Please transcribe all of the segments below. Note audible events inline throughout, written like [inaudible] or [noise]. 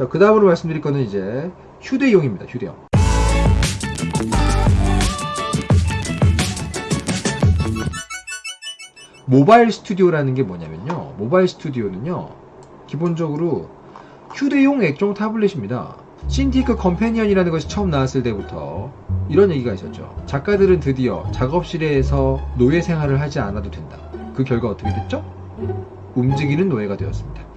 자, 그 다음으로 말씀드릴 거는 이제 휴대용입니다. 휴대용. 모바일 스튜디오라는 게 뭐냐면요. 모바일 스튜디오는요. 기본적으로 휴대용 액정 타블렛입니다. 신티크 컴패니언이라는 것이 처음 나왔을 때부터 이런 얘기가 있었죠. 작가들은 드디어 작업실에서 노예 생활을 하지 않아도 된다. 그 결과 어떻게 됐죠? 움직이는 노예가 되었습니다.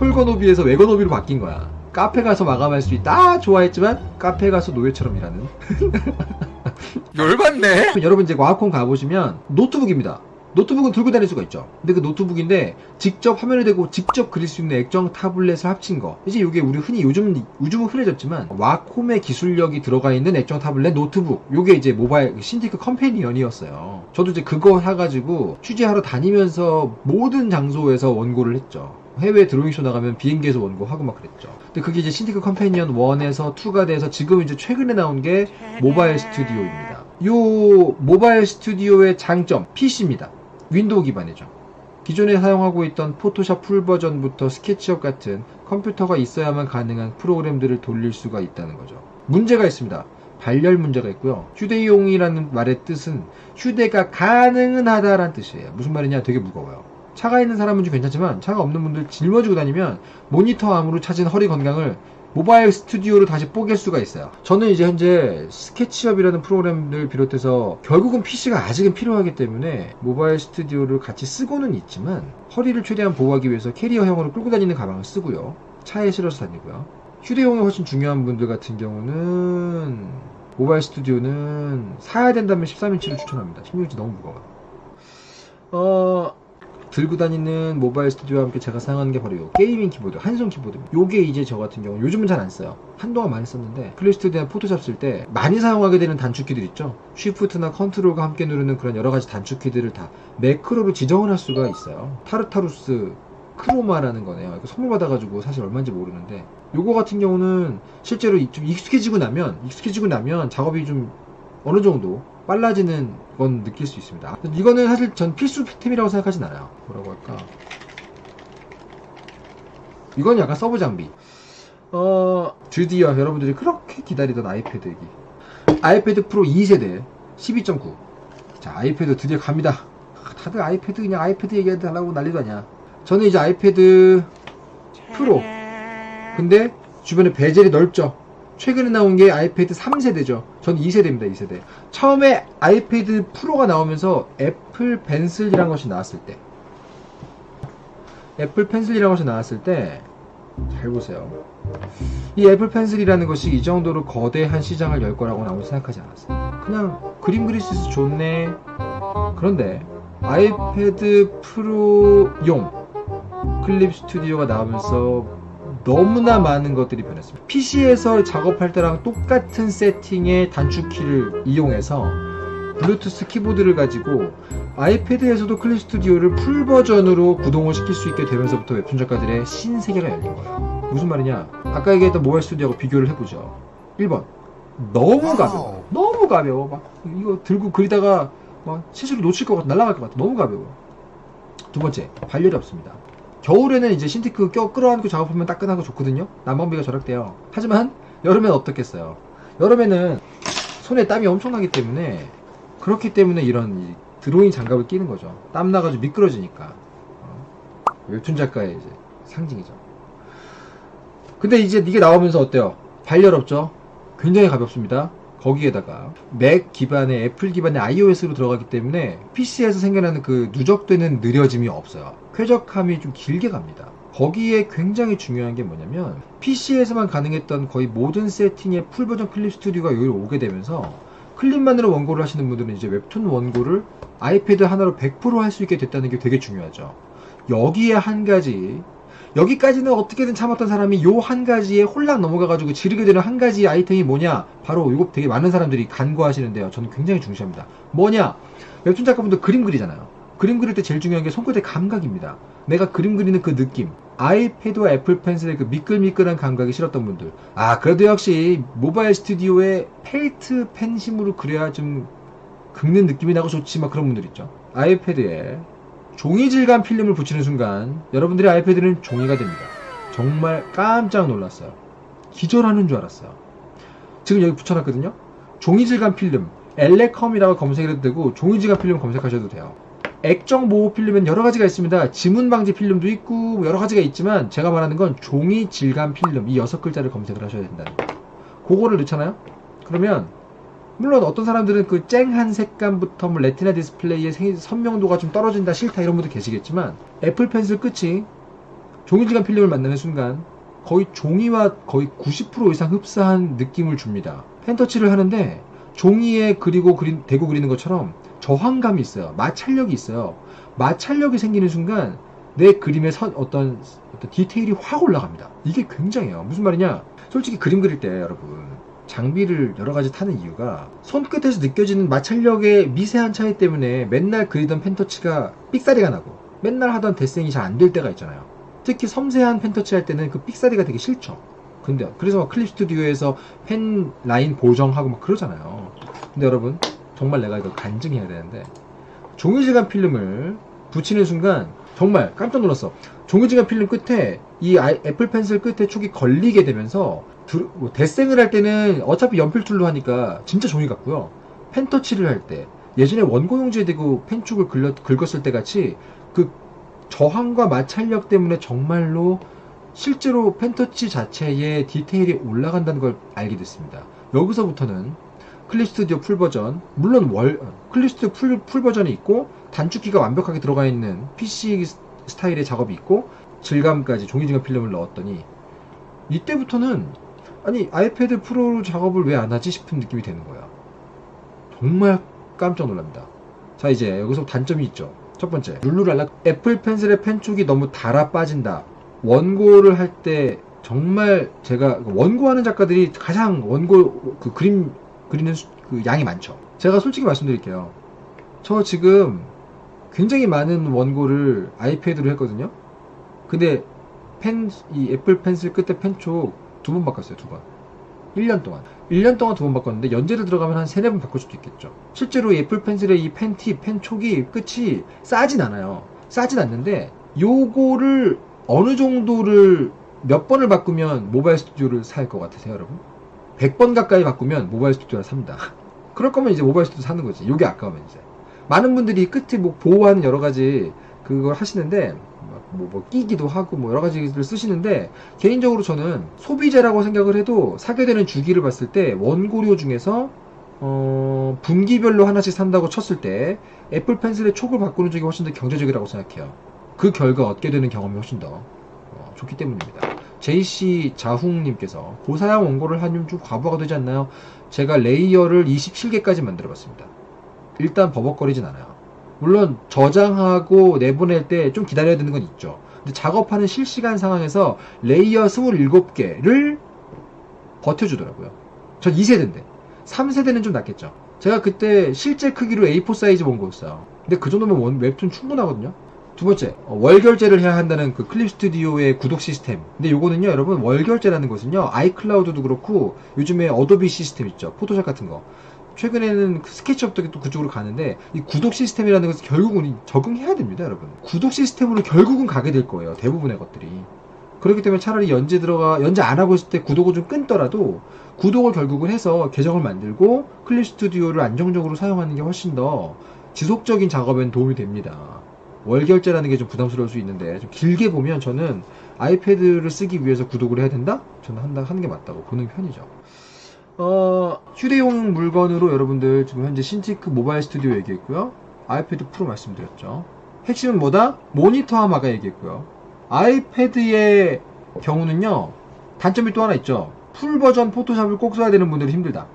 솔거노비에서 외거노비로 바뀐 거야. 카페 가서 마감할 수 있다. 좋아했지만 카페 가서 노예처럼 일하는. [laughs] 열받네. 여러분 이제 와콤 가보시면 노트북입니다. 노트북은 들고 다닐 수가 있죠. 근데 그 노트북인데 직접 화면을 대고 직접 그릴 수 있는 액정 타블렛을 합친 거. 이제 이게 우리 흔히 요즘 요즘은 흔해졌지만 와콤의 기술력이 들어가 있는 액정 타블렛 노트북. 요게 이제 모바일 신티크 컴패니언이었어요. 저도 이제 그거 사가지고 취재하러 다니면서 모든 장소에서 원고를 했죠. 해외 드로잉쇼 나가면 비행기에서 원고하고 막 그랬죠. 근데 그게 이제 신티크 컴패니언 1에서 2가 돼서 지금 이제 최근에 나온 게 모바일 스튜디오입니다. 요 모바일 스튜디오의 장점, PC입니다. 윈도우 기반이죠. 기존에 사용하고 있던 포토샵 풀 버전부터 스케치업 같은 컴퓨터가 있어야만 가능한 프로그램들을 돌릴 수가 있다는 거죠. 문제가 있습니다. 발열 문제가 있고요. 휴대용이라는 말의 뜻은 휴대가 가능은 하다라는 뜻이에요. 무슨 말이냐? 되게 무거워요. 차가 있는 사람은 좀 괜찮지만 차가 없는 분들 짊어지고 다니면 모니터 암으로 찾은 허리 건강을 모바일 스튜디오로 다시 뽀갤 수가 있어요. 저는 이제 현재 스케치업이라는 프로그램을 비롯해서 결국은 PC가 아직은 필요하기 때문에 모바일 스튜디오를 같이 쓰고는 있지만 허리를 최대한 보호하기 위해서 캐리어형으로 끌고 다니는 가방을 쓰고요. 차에 실어서 다니고요. 휴대용이 훨씬 중요한 분들 같은 경우는 모바일 스튜디오는 사야 된다면 13인치를 추천합니다. 16인치 너무 무거워요. 어, 들고 다니는 모바일 스튜디오와 함께 제가 사용하는 게 바로 요 게이밍 키보드 한손 키보드입니다. 요게 이제 저 같은 경우 요즘은 잘 안 써요. 한동안 많이 썼는데 클립 스튜디오나 포토샵 쓸 때 많이 사용하게 되는 단축키들 있죠? 쉬프트나 컨트롤과 함께 누르는 그런 여러 가지 단축키들을 다 매크로로 지정을 할 수가 있어요. 타르타루스 크로마라는 거네요. 이거 선물 받아가지고 사실 얼마인지 모르는데 요거 같은 경우는 실제로 좀 익숙해지고 나면 익숙해지고 나면 작업이 좀 어느 정도 빨라지는 건 느낄 수 있습니다. 이거는 사실 전 필수템이라고 생각하진 않아요. 뭐라고 할까? 이건 약간 서브 장비. 어, 드디어 여러분들이 그렇게 기다리던 아이패드 얘기. 아이패드 프로 2세대 12.9. 자, 아이패드 드디어 갑니다. 다들 아이패드 그냥 아이패드 얘기해달라고 난리도 아니야. 저는 이제 아이패드 프로. 근데 주변에 베젤이 넓죠. 최근에 나온 게 아이패드 3세대죠. 전 2세대입니다, 2세대. 처음에 아이패드 프로가 나오면서 애플 펜슬이라는 것이 나왔을 때. 애플 펜슬이라는 것이 나왔을 때, 잘 보세요. 이 애플 펜슬이라는 것이 이 정도로 거대한 시장을 열 거라고는 아무도 생각하지 않았어요. 그냥 그림 그릴 수 있어서 좋네. 그런데 아이패드 프로용 클립 스튜디오가 나오면서 너무나 많은 것들이 변했습니다. PC에서 작업할 때랑 똑같은 세팅의 단축키를 이용해서 블루투스 키보드를 가지고 아이패드에서도 클립 스튜디오를 풀 버전으로 구동을 시킬 수 있게 되면서부터 웹툰 작가들의 신세계가 열린 거예요. 무슨 말이냐? 아까 얘기했던 모바일 스튜디오하고 비교를 해보죠. 1번. 너무 가벼워. 너무 가벼워. 막 이거 들고 그리다가 막 실수로 놓칠 것 같아. 날아갈 것 같아. 너무 가벼워. 두 번째, 발열이 없습니다. 겨울에는 이제 신티크 껴 끌어안고 작업하면 따끈하고 좋거든요. 난방비가 절약돼요. 하지만 여름엔 어떻겠어요? 여름에는 손에 땀이 엄청나기 때문에 그렇기 때문에 이런 드로잉 장갑을 끼는 거죠. 땀 나가지고 미끄러지니까. 어? 웹툰 작가의 이제 상징이죠. 근데 이제 이게 나오면서 어때요? 발열 없죠? 굉장히 가볍습니다. 거기에다가 맥 기반의 애플 기반의 iOS로 들어가기 때문에 PC에서 생겨나는 그 누적되는 느려짐이 없어요. 쾌적함이 좀 길게 갑니다. 거기에 굉장히 중요한 게 뭐냐면 PC에서만 가능했던 거의 모든 세팅의 풀 버전 클립 스튜디오가 여기로 오게 되면서 클립만으로 원고를 하시는 분들은 이제 웹툰 원고를 아이패드 하나로 100%할 수 있게 됐다는 게 되게 중요하죠. 여기에 한 가지 여기까지는 어떻게든 참았던 사람이 요 한 가지에 홀랑 넘어가가지고 지르게 되는 한 가지 아이템이 뭐냐? 바로 이거 되게 많은 사람들이 간과하시는데요. 저는 굉장히 중시합니다. 뭐냐? 웹툰 작가분들 그림 그리잖아요. 그림 그릴 때 제일 중요한 게 손끝의 감각입니다. 내가 그림 그리는 그 느낌. 아이패드와 애플 펜슬의 그 미끌미끌한 감각이 싫었던 분들. 아, 그래도 역시 모바일 스튜디오에 펠트 펜심으로 그려야 좀 긁는 느낌이 나고 좋지, 막 그런 분들 있죠. 아이패드에 종이 질감 필름을 붙이는 순간 여러분들의 아이패드는 종이가 됩니다. 정말 깜짝 놀랐어요. 기절하는 줄 알았어요. 지금 여기 붙여놨거든요. 종이 질감 필름, 엘레컴이라고 검색해도 되고 종이 질감 필름 검색하셔도 돼요. 액정 보호 필름은 여러 가지가 있습니다. 지문 방지 필름도 있고 뭐 여러 가지가 있지만 제가 말하는 건 종이 질감 필름 이 여섯 글자를 검색을 하셔야 된다는 거. 그거를 넣잖아요. 그러면 물론 어떤 사람들은 그 쨍한 색감부터 뭐 레티나 디스플레이의 생- 선명도가 좀 떨어진다 싫다 이런 분들 계시겠지만 애플 펜슬 끝이 종이질감 필름을 만나는 순간 거의 종이와 거의 90% 이상 흡사한 느낌을 줍니다. 펜터치를 하는데 종이에 그리고 그린, 대고 그리는 것처럼 저항감이 있어요. 마찰력이 있어요. 마찰력이 생기는 순간 내 그림의 선, 어떤, 어떤 디테일이 확 올라갑니다. 이게 굉장해요. 무슨 말이냐? 솔직히 그림 그릴 때 여러분 장비를 여러 가지 타는 이유가 손끝에서 느껴지는 마찰력의 미세한 차이 때문에 맨날 그리던 펜터치가 삑사리가 나고 맨날 하던 데생이 잘 안 될 때가 있잖아요. 특히 섬세한 펜터치 할 때는 그 삑사리가 되게 싫죠. 근데 그래서 막 클립 스튜디오에서 펜 라인 보정하고 막 그러잖아요. 근데 여러분 정말 내가 이걸 간증해야 되는데 종이질감 필름을 붙이는 순간 정말 깜짝 놀랐어. 종이질감 필름 끝에 이 애플 펜슬 끝에 촉이 걸리게 되면서 두- 뭐 데생을 할 때는 어차피 연필 툴로 하니까 진짜 종이 같고요. 펜터치를 할 때 예전에 원고용지에 대고 펜촉을 긁었, 긁었을 때 같이 그 저항과 마찰력 때문에 정말로 실제로 펜터치 자체에 디테일이 올라간다는 걸 알게 됐습니다. 여기서부터는 클립 스튜디오 풀 버전, 물론 월, 클립 스튜디오 풀, 풀 버전이 있고 단축키가 완벽하게 들어가 있는 PC 스타일의 작업이 있고 질감까지 종이질감 필름을 넣었더니 이때부터는 아니 아이패드 프로 작업을 왜 안 하지 싶은 느낌이 되는 거야. 정말 깜짝 놀랍니다. 자 이제 여기서 단점이 있죠. 첫 번째 룰루랄라 애플 펜슬의 펜촉이 너무 달아 빠진다. 원고를 할 때 정말 제가 원고하는 작가들이 가장 원고 그 그림 그리는 수- 그 양이 많죠. 제가 솔직히 말씀드릴게요. 저 지금 굉장히 많은 원고를 아이패드로 했거든요. 근데 펜, 이 애플 펜슬 끝에 펜촉 두 번 바꿨어요, 두 번. 1년 동안. 1년 동안 두 번 바꿨는데 연재를 들어가면 한 세네 번 바꿀 수도 있겠죠. 실제로 이 애플 펜슬의 이 pen tip, 펜촉이 끝이 싸진 않아요. 싸진 않는데 요거를 어느 정도를 몇 번을 바꾸면 모바일 스튜디오를 살 것 같으세요, 여러분? 100번 가까이 바꾸면 모바일 스튜디오를 삽니다. [laughs] 그럴 거면 이제 모바일 스튜디오 사는 거지. 요게 아까우면 이제. 많은 분들이 끝에 뭐 보호하는 여러 가지 그걸 하시는데 뭐, 뭐 끼기도 하고 뭐 여러 가지를 쓰시는데 개인적으로 저는 소비재라고 생각을 해도 사게 되는 주기를 봤을 때 원고료 중에서 어, 분기별로 하나씩 산다고 쳤을 때 애플 펜슬의 촉을 바꾸는 쪽이 훨씬 더 경제적이라고 생각해요. 그 결과 얻게 되는 경험이 훨씬 더 어, 좋기 때문입니다. JC 자흥님께서 고사양 원고를 하면 좀 과부하가 되지 않나요? 제가 레이어를 27개까지 만들어 봤습니다. 일단 버벅거리진 않아요. 물론 저장하고 내보낼 때 좀 기다려야 되는 건 있죠. 근데 작업하는 실시간 상황에서 레이어 27개를 버텨주더라고요. 전 2세대인데 3세대는 좀 낫겠죠. 제가 그때 실제 크기로 A4 사이즈 원고였어요. 근데 그 정도면 원, 웹툰 충분하거든요. 두 번째, 어, 월결제를 해야 한다는 그 클립 스튜디오의 구독 시스템. 근데 요거는요, 여러분, 월 결제라는 것은요, 아이클라우드도 그렇고, 요즘에 어도비 시스템 있죠. 포토샵 같은 거. 최근에는 그 스케치업도 또 그쪽으로 가는데, 이 구독 시스템이라는 것은 결국은 적응해야 됩니다, 여러분. 구독 시스템으로 결국은 가게 될 거예요, 대부분의 것들이. 그렇기 때문에 차라리 연재 들어가, 연재 안 하고 있을 때 구독을 좀 끊더라도, 구독을 결국은 해서 계정을 만들고, 클립 스튜디오를 안정적으로 사용하는 게 훨씬 더 지속적인 작업엔 도움이 됩니다. 월 결제라는 게 좀 부담스러울 수 있는데 좀 길게 보면 저는 아이패드를 쓰기 위해서 구독을 해야 된다? 저는 한다 하는 게 맞다고 보는 편이죠. 어, 휴대용 물건으로 여러분들 지금 현재 신티크 모바일 스튜디오 얘기했고요. 아이패드 프로 말씀드렸죠. 핵심은 뭐다? 모니터와 마가 얘기했고요. 아이패드의 경우는요. 단점이 또 하나 있죠. 풀 버전 포토샵을 꼭 써야 되는 분들이 힘들다.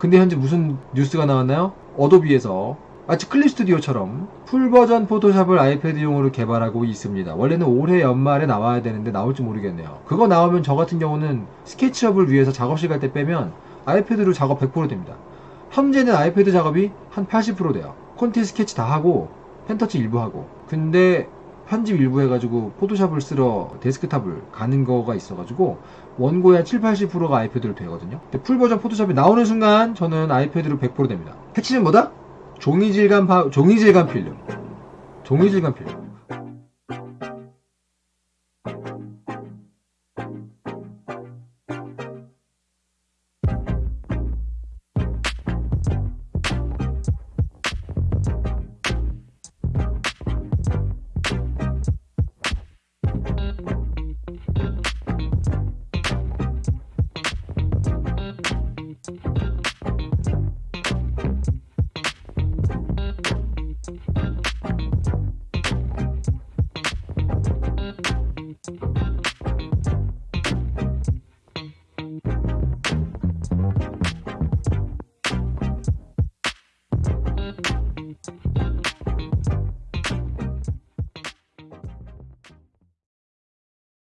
근데 현재 무슨 뉴스가 나왔나요? 어도비에서 마치 클립 스튜디오처럼 풀 버전 포토샵을 아이패드용으로 개발하고 있습니다. 원래는 올해 연말에 나와야 되는데 나올지 모르겠네요. 그거 나오면 저 같은 경우는 스케치업을 위해서 작업실 갈 때 빼면 아이패드로 작업 100% 됩니다. 현재는 아이패드 작업이 한 80% 돼요. 콘티 스케치 다 하고 펜터치 일부 하고 근데 편집 일부 해가지고 포토샵을 쓰러 데스크탑을 가는 거가 있어가지고 원고의 한 7, 80%가 아이패드로 되거든요. 근데 풀 버전 포토샵이 나오는 순간 저는 아이패드로 100% 됩니다. 핵심은 뭐다? 종이질감 파, 종이질감 필름. 종이질감 필름.